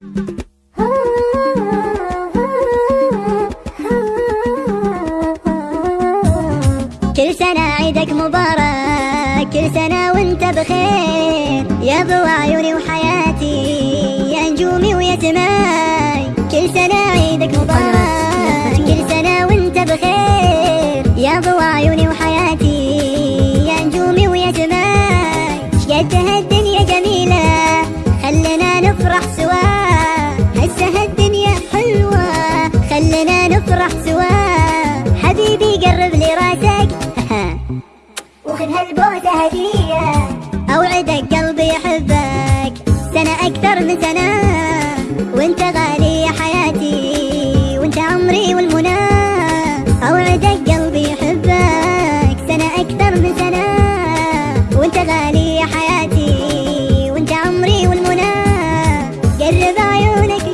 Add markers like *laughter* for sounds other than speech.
كل سنة عيدك مبارك كل سنة وانت بخير. يا ضوى عيوني وحياتي يا نجومي ويا سماي كل سنة عيدك مبارك كل سنة وانت بخير. يا ضوى عيوني وحياتي يا نجومي ويا سماي شقد نفرح سوا. حبيبي قرب لي راسك. *laughs* وخذ هالبوسة هدية. أوعدك قلبي يحبك. سنة أكثر من سنة. وانت غالي يا حياتي. وانت عمري والمنى. أوعدك قلبي يحبك. سنة أكثر من سنة. وانت غالي يا حياتي. وانت عمري والمنى. قرب عيونك